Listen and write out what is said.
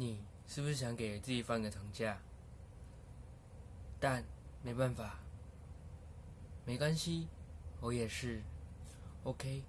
你是不是想给自己放个长假？但没办法没关系我也是。Ok